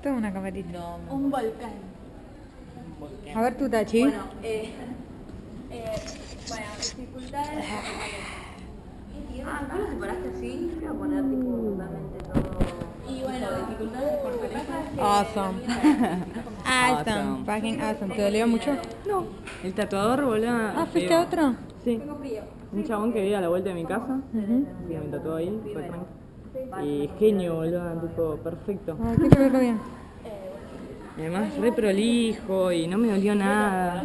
Esto es una camarita. No, me Un volcán. volcán. A ver tu tachi. Bueno, eh, eh, bueno, dificultades. Ah, ¿tú lo separaste así? Voy a poner tipo totalmente todo. Y bueno, dificultades por pareja. Awesome. awesome. Awesome. Fucking awesome. ¿Te dolió mucho? No. El tatuador, boludo. Ah, ¿fuiste a otro? Sí. Un chabón que vive a la vuelta de mi casa. Ujú. Que me tatuó ahí. Fue tranqui. Y genio, boludo. Tipo, perfecto. Ay, qué que verlo bien. Y además, re prolijo y no me dolió nada.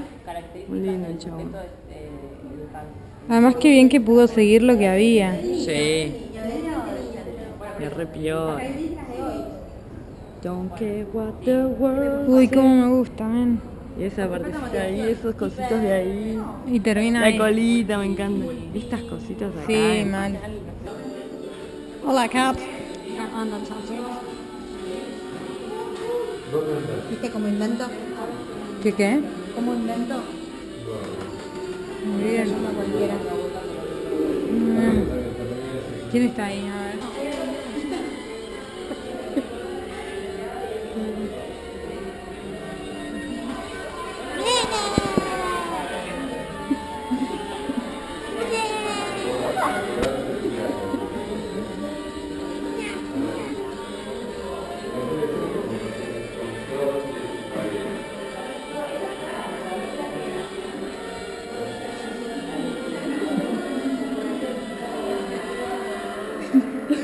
Muy lindo el chabón. Además, qué bien que pudo seguir lo que había. Sí. Me re piola. Don't care what the world Uy, cómo me gusta, men. Y esa partecita ahí, esos cositos de ahí. Y termina La ahí. colita, me encanta. Estas cositas de acá. Sí, eh. mal. Hola, Cat. ¿Viste cómo invento? ¿Qué qué? ¿Cómo invento? Muy bien. Cualquiera. Mm. ¿Quién está ahí? A ver.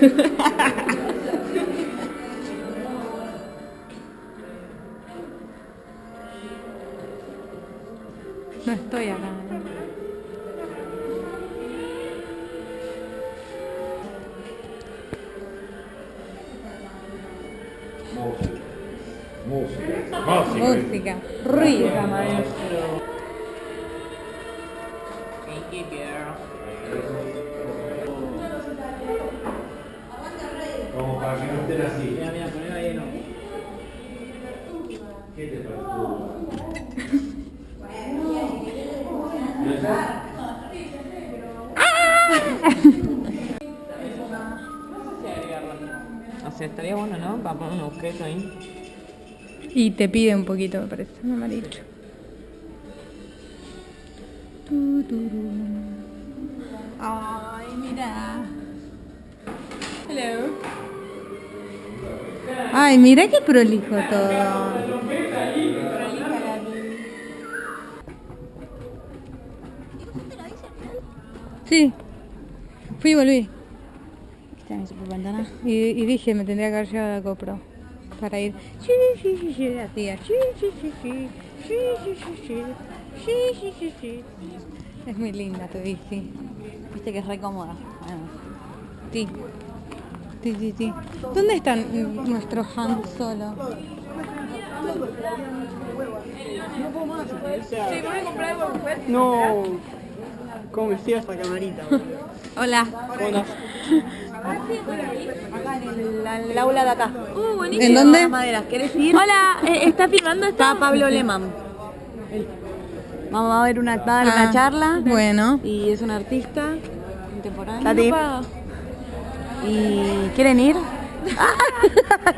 No estoy acá. Música. Música. Música. Ruido. maestro. Thank you, girl. Para que no estén así. Mira, mira, ponelo ahí, no. ¿Qué te parece? O sea, estaría bueno, ¿no? Para poner un objeto ahí. Y te pide un poquito, me parece, amarillo. Tu, tu, ru. Ay, mira. Hello. Ay, mira qué prolijo todo. Sí. Fui y volví. ¿Está? Y, y dije, me tendría que haber llevado la GoPro para ir. Sí, sí, sí, sí, hacía. Sí, sí, sí, sí. Sí, sí, sí, sí. Sí, sí, sí, sí. Es muy linda tu bici. Viste que es re cómoda. Bueno, Sí. Sí, sí, sí. ¿Dónde están nuestros Han Solo? No. ¿Cómo me sigue esta camarita? Hola. Hola. acá en el, el aula de acá. Uh, buenísimo. ¿En dónde? Maderas, ¿querés ir? Hola, eh, ¿está filmando esto? Está Pablo Lehmann. Vamos a ver una, va a dar una Ah, charla. Bueno. Y es un artista contemporáneo. No. ¿Y quieren ir?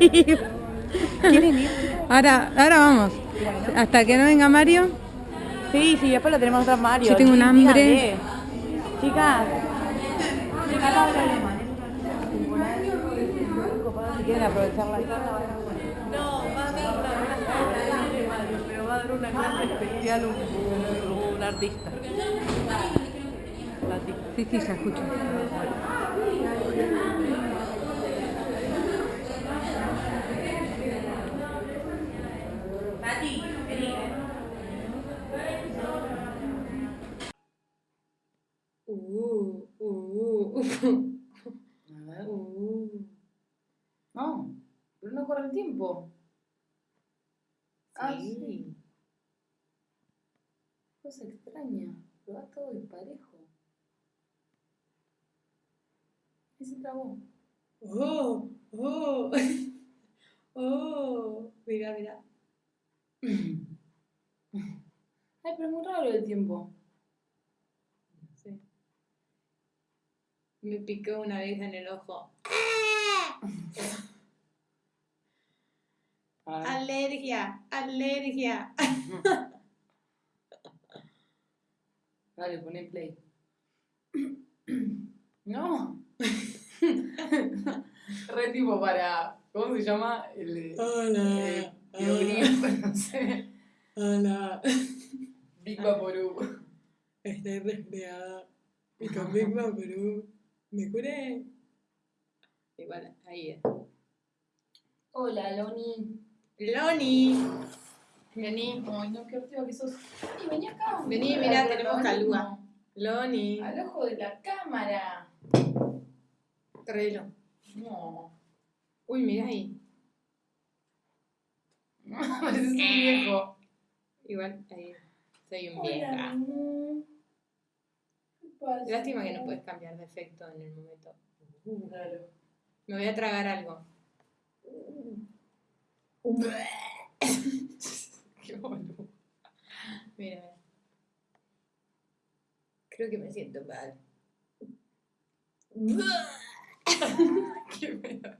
¿Quieren ir? Ahora, ahora vamos. Hasta que no venga Mario. Sí, sí, después lo tenemos otra Mario. Yo tengo un hambre. díganle. Chicas. Quieren aprovechar la charla. Pero va a dar una clase especial un, un artista. Sí, sí, ya escucho. Uh, uh, A ver. No, pero no corre el tiempo. Ah, Sí. sí. Cosa extraña, pero va todo disparejo. Y se trabó. Oh, oh, oh. Mira, mira. Ay, pero es muy raro el tiempo. Me picó una vez en el ojo. A alergia, alergia. Dale, poné play. No. Re tipo para. ¿Cómo se llama? El. eh, Hola, Biogrip, no sé. hola. Big Vaporub. Estoy resfriada. Y con Big Vaporub me curé. Igual, ahí es. Hola, Loni. Loni. Vení, Ay, no, qué ortiva que sos. Vení, vení acá. Vení, Mira, mirá, tenemos calúa. Loni. Al ojo de la cámara. Traelo. No. Uy, mirá ahí. Pareces un viejo. Igual, ahí. Soy un Hola, Lástima que no puedes cambiar de efecto en el momento. Claro. Me voy a tragar algo. Qué boludo. Mira, mira. Creo que me siento mal. Qué pedo.